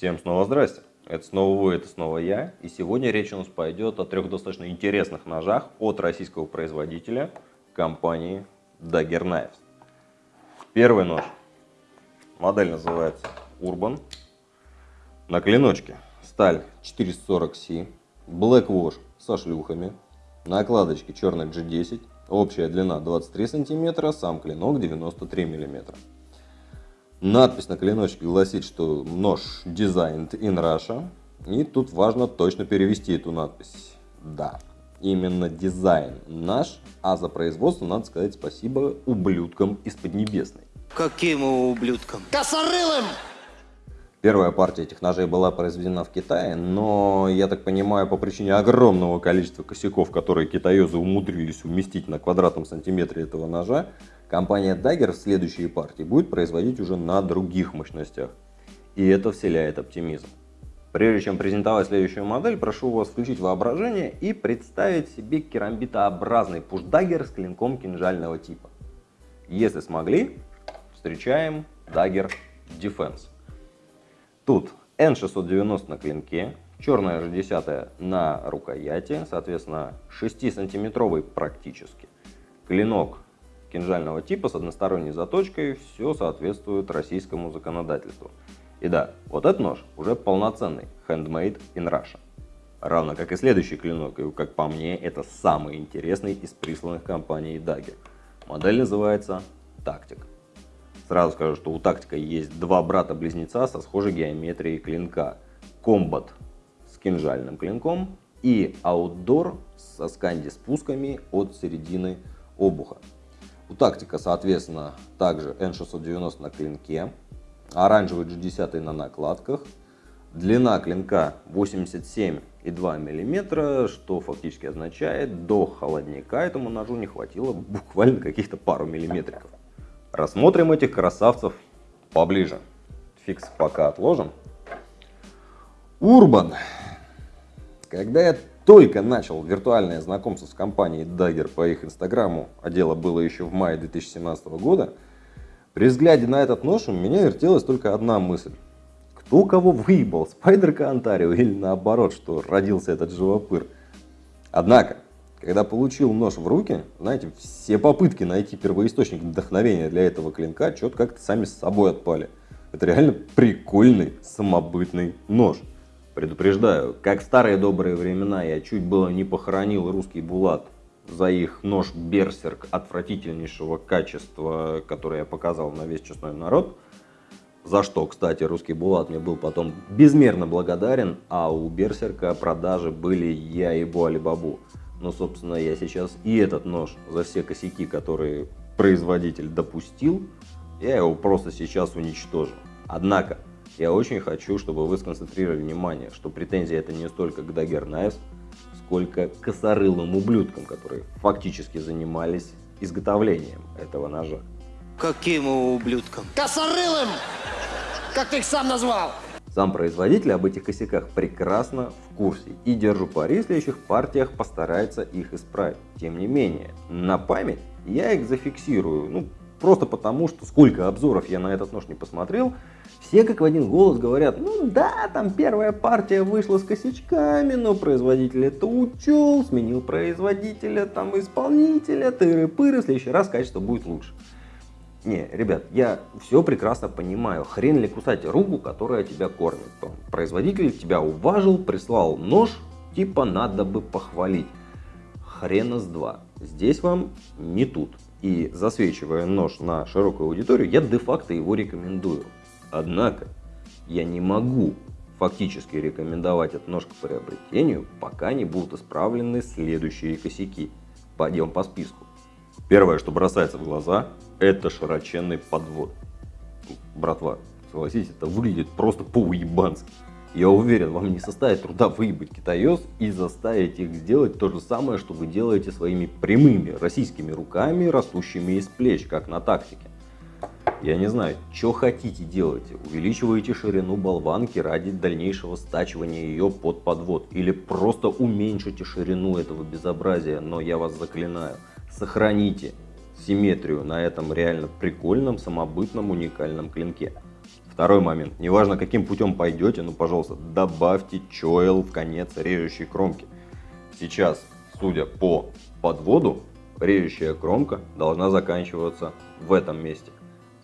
Всем снова здрасте. Это снова вы, это снова я. И сегодня речь у нас пойдет о трех достаточно интересных ножах от российского производителя компании Dagger Knives. Первый нож. Модель называется Urban. На клиночке сталь 440C, Black Wash со шлюхами, накладочки черный G10, общая длина 23 см, сам клинок 93 мм. Надпись на клиночке гласит, что нож designed in Russia. И тут важно точно перевести эту надпись. Да, именно дизайн наш, а за производство надо сказать спасибо ублюдкам из Поднебесной. Каким ублюдкам? Косорылым! Первая партия этих ножей была произведена в Китае, но, я так понимаю, по причине огромного количества косяков, которые китаёзы умудрились уместить на квадратном сантиметре этого ножа, компания Dagger в следующей партии будет производить уже на других мощностях. И это вселяет оптимизм. Прежде чем презентовать следующую модель, прошу вас включить воображение и представить себе керамбитообразный пуш-даггер с клинком кинжального типа. Если смогли, встречаем Dagger Defense. Тут N690 на клинке, черная же 10 на рукояти, соответственно 6-сантиметровый практически. Клинок кинжального типа с односторонней заточкой, все соответствует российскому законодательству. И да, вот этот нож уже полноценный, handmade in Russia. Равно как и следующий клинок, и как по мне, это самый интересный из присланных компанией Dagger. Модель называется Tactic. Сразу скажу, что у тактика есть два брата-близнеца со схожей геометрией клинка. Комбат с кинжальным клинком и аутдор со сканди-спусками от середины обуха. У тактика, соответственно, также N690 на клинке, оранжевый G10 на накладках, длина клинка 87,2 мм, что фактически означает, до холодника этому ножу не хватило буквально каких-то пару миллиметриков. Рассмотрим этих красавцев поближе. Фикс пока отложим. Урбан. Когда я только начал виртуальное знакомство с компанией Dagger по их инстаграму, а дело было еще в мае 2017 года, при взгляде на этот нож у меня вертелась только одна мысль. Кто кого выебал, Спайдерка Онтарио или наоборот, что родился этот живопыр. Однако, когда получил нож в руки, знаете, все попытки найти первоисточник вдохновения для этого клинка что-то как-то сами с собой отпали. Это реально прикольный самобытный нож. Предупреждаю, как в старые добрые времена я чуть было не похоронил русский булат за их нож Берсерк отвратительнейшего качества, который я показал на весь честной народ. За что, кстати, русский булат мне был потом безмерно благодарен, а у Берсерка продажи были я и Буалибабу. Но, собственно, я сейчас и этот нож за все косяки, которые производитель допустил, я его просто сейчас уничтожу. Однако, я очень хочу, чтобы вы сконцентрировали внимание, что претензия это не столько к Dagger Knives, сколько к косорылым ублюдкам, которые фактически занимались изготовлением этого ножа. Каким ублюдкам? Косорылым! Как ты их сам назвал? Сам производитель об этих косяках прекрасно в курсе и держу пари в следующих партиях постарается их исправить. Тем не менее, на память я их зафиксирую, ну просто потому, что сколько обзоров я на этот нож не посмотрел, все как в один голос говорят, ну да, там первая партия вышла с косячками, но производитель это учел, сменил производителя, там исполнителя, тыры-пыры, в следующий раз качество будет лучше. Не, ребят, я все прекрасно понимаю. Хрен ли кусать руку, которая тебя кормит. Производитель тебя уважил, прислал нож, типа надо бы похвалить. Хрена с два. Здесь вам не тут. И засвечивая нож на широкую аудиторию, я де-факто его рекомендую. Однако, я не могу фактически рекомендовать этот нож к приобретению, пока не будут исправлены следующие косяки. Пойдем по списку. Первое, что бросается в глаза, это широченный подвод. Братва, согласитесь, это выглядит просто по-уебански. Я уверен, вам не составит труда выебать китаёс и заставить их сделать то же самое, что вы делаете своими прямыми российскими руками, растущими из плеч, как на тактике. Я не знаю, что хотите делайте. Увеличиваете ширину болванки ради дальнейшего стачивания ее под подвод. Или просто уменьшите ширину этого безобразия, но я вас заклинаю сохраните симметрию на этом реально прикольном, самобытном, уникальном клинке. Второй момент. Неважно, каким путем пойдете, ну, пожалуйста, добавьте чойл в конец режущей кромки. Сейчас, судя по подводу, режущая кромка должна заканчиваться в этом месте.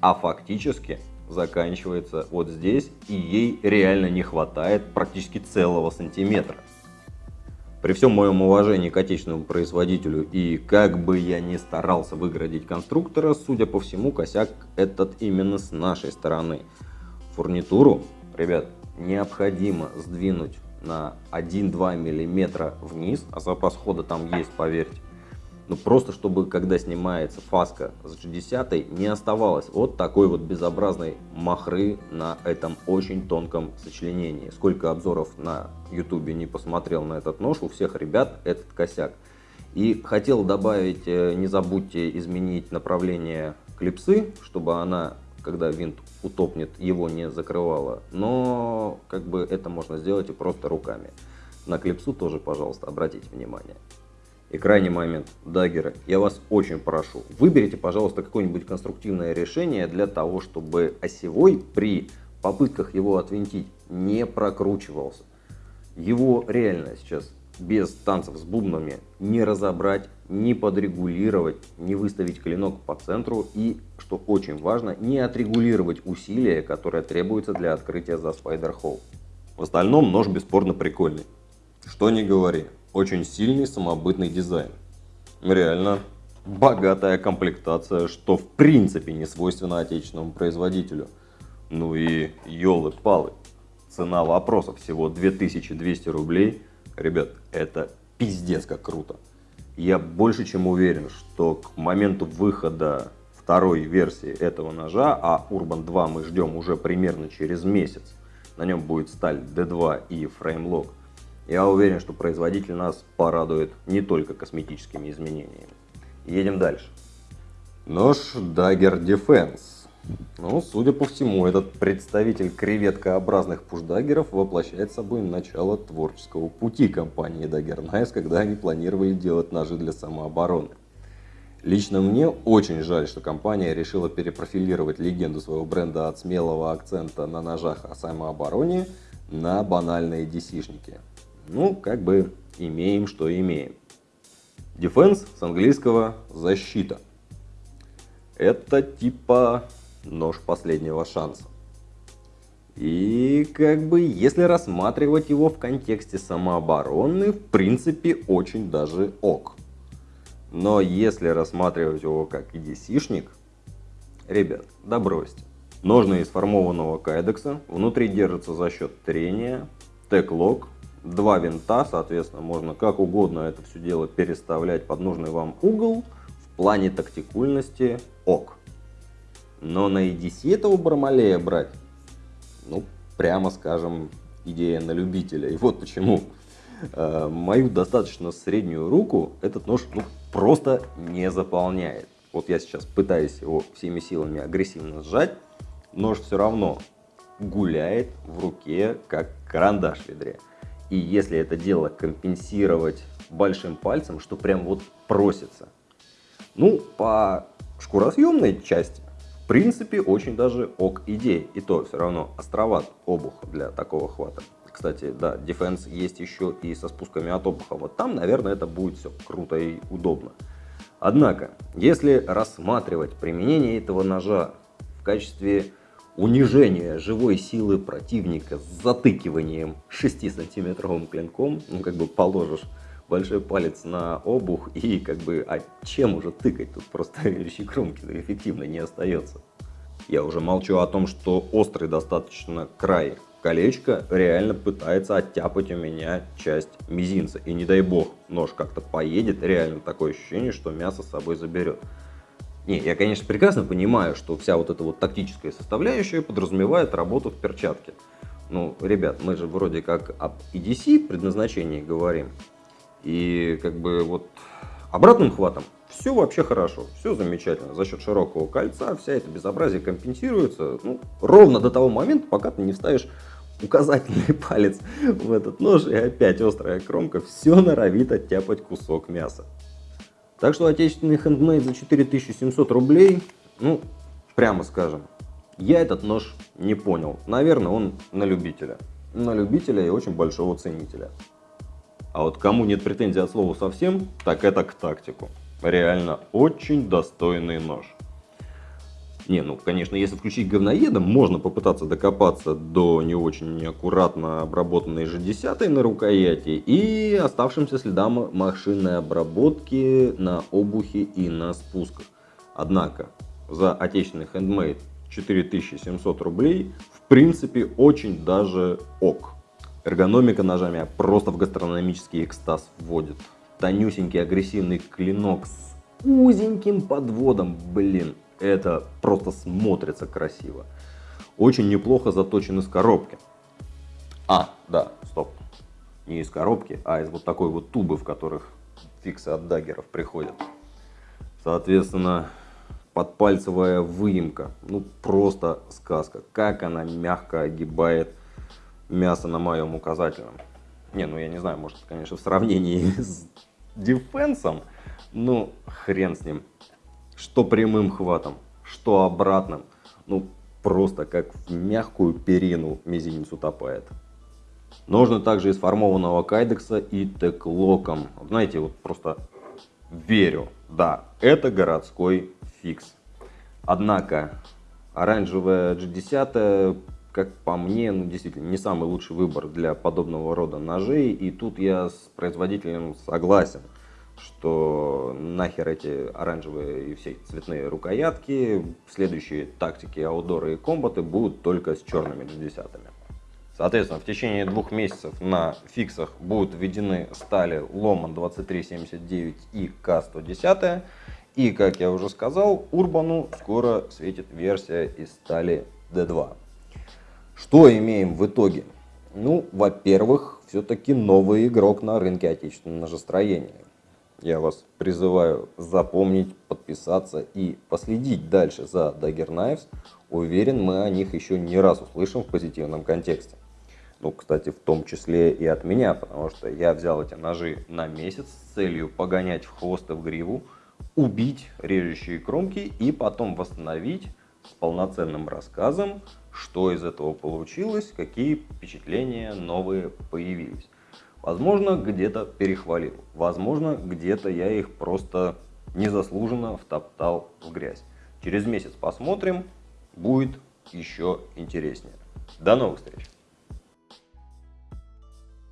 А фактически заканчивается вот здесь, и ей реально не хватает практически целого сантиметра. При всем моем уважении к отечественному производителю и как бы я ни старался выградить конструктора, судя по всему, косяк этот именно с нашей стороны. Фурнитуру, ребят, необходимо сдвинуть на 1-2 мм вниз, а запас хода там есть, поверьте. Ну просто чтобы, когда снимается фаска с G10, не оставалось вот такой вот безобразной махры на этом очень тонком сочленении. Сколько обзоров на ютубе не посмотрел на этот нож, у всех ребят этот косяк. И хотел добавить, э, не забудьте изменить направление клипсы, чтобы она, когда винт утопнет, его не закрывала. Но как бы это можно сделать и просто руками. На клипсу тоже, пожалуйста, обратите внимание. И крайний момент, даггеры, я вас очень прошу, выберите, пожалуйста, какое-нибудь конструктивное решение для того, чтобы осевой при попытках его отвинтить не прокручивался. Его реально сейчас без танцев с бубнами не разобрать, не подрегулировать, не выставить клинок по центру и, что очень важно, не отрегулировать усилия, которые требуются для открытия за спайдер холл. В остальном нож бесспорно прикольный. Что не говори, очень сильный самобытный дизайн. Реально богатая комплектация, что в принципе не свойственно отечественному производителю. Ну и елы-палы. Цена вопроса всего 2200 рублей. Ребят, это пиздец как круто. Я больше чем уверен, что к моменту выхода второй версии этого ножа, а Urban 2 мы ждем уже примерно через месяц, на нем будет сталь D2 и фреймлок, я уверен, что производитель нас порадует не только косметическими изменениями. Едем дальше. Нож Dagger Defense. Ну, судя по всему, этот представитель креветкообразных пушдаггеров воплощает собой начало творческого пути компании Dagger Knives, когда они планировали делать ножи для самообороны. Лично мне очень жаль, что компания решила перепрофилировать легенду своего бренда от смелого акцента на ножах о самообороне на банальные DC-шники. Ну, как бы имеем, что имеем. Defense с английского защита. Это типа нож последнего шанса. И как бы, если рассматривать его в контексте самообороны, в принципе, очень даже ок. Но если рассматривать его как EDC-шник, ребят, да бросьте. Ножны из формованного кайдекса, внутри держатся за счет трения, тег-лок, два винта, соответственно, можно как угодно это все дело переставлять под нужный вам угол. В плане тактикульности ок. Но на EDC этого Бармалея брать, ну, прямо скажем, идея на любителя. И вот почему. Э, мою достаточно среднюю руку этот нож ну, просто не заполняет. Вот я сейчас пытаюсь его всеми силами агрессивно сжать, нож все равно гуляет в руке, как карандаш в ведре. И если это дело компенсировать большим пальцем, что прям вот просится. Ну, по шкуросъемной части, в принципе, очень даже ок идея. И то все равно островат обух для такого хвата. Кстати, да, Defense есть еще и со спусками от обуха. Вот там, наверное, это будет все круто и удобно. Однако, если рассматривать применение этого ножа в качестве унижение живой силы противника с затыкиванием 6-сантиметровым клинком, ну как бы положишь большой палец на обух и как бы, а чем уже тыкать, тут просто режущей кромки эффективно не остается. Я уже молчу о том, что острый достаточно край колечко реально пытается оттяпать у меня часть мизинца. И не дай бог, нож как-то поедет, реально такое ощущение, что мясо с собой заберет. Не, я, конечно, прекрасно понимаю, что вся вот эта вот тактическая составляющая подразумевает работу в перчатке. Ну, ребят, мы же вроде как об EDC предназначении говорим. И как бы вот обратным хватом все вообще хорошо, все замечательно. За счет широкого кольца вся эта безобразие компенсируется ну, ровно до того момента, пока ты не вставишь указательный палец в этот нож, и опять острая кромка все норовит оттяпать кусок мяса. Так что отечественный хендмейд за 4700 рублей, ну, прямо скажем, Я этот нож не понял. Наверное, он на любителя. На любителя и очень большого ценителя. А вот кому нет претензий от слова совсем, так это к тактику. Реально очень достойный нож. Не, ну, конечно, если включить говноедом, можно попытаться докопаться до не очень аккуратно обработанной G10 на рукояти и оставшимся следам машинной обработки на обухе и на спусках. Однако, за отечественный хендмейд 4700 рублей, в принципе, очень даже ок. Эргономика ножа меня просто в гастрономический экстаз вводит. Тонюсенький агрессивный клинок с узеньким подводом, блин, это просто смотрится красиво. Очень неплохо заточен из коробки. А, да, стоп. Не из коробки, а из вот такой вот тубы, в которых фиксы от даггеров приходят. Соответственно, подпальцевая выемка. Ну, просто сказка. Как она мягко огибает мясо на моем указательном. Не, ну я не знаю, может, конечно, в сравнении с дефенсом, ну, хрен с ним что прямым хватом, что обратным. Ну, просто как в мягкую перину мизинец утопает. Нужно также из формованного кайдекса и теклоком. Знаете, вот просто верю, да, это городской фикс. Однако, оранжевая G10, как по мне, ну, действительно, не самый лучший выбор для подобного рода ножей. И тут я с производителем согласен что нахер эти оранжевые и все цветные рукоятки, следующие тактики, аудоры и комбаты будут только с черными G10. Соответственно, в течение двух месяцев на фиксах будут введены стали Ломан 2379 и К110. И, как я уже сказал, Урбану скоро светит версия из стали D2. Что имеем в итоге? Ну, во-первых, все-таки новый игрок на рынке отечественного ножестроения. Я вас призываю запомнить, подписаться и последить дальше за Dagger Knives. Уверен, мы о них еще не раз услышим в позитивном контексте. Ну, кстати, в том числе и от меня, потому что я взял эти ножи на месяц с целью погонять в хвост и в гриву, убить режущие кромки и потом восстановить с полноценным рассказом, что из этого получилось, какие впечатления новые появились. Возможно, где-то перехвалил. Возможно, где-то я их просто незаслуженно втоптал в грязь. Через месяц посмотрим, будет еще интереснее. До новых встреч!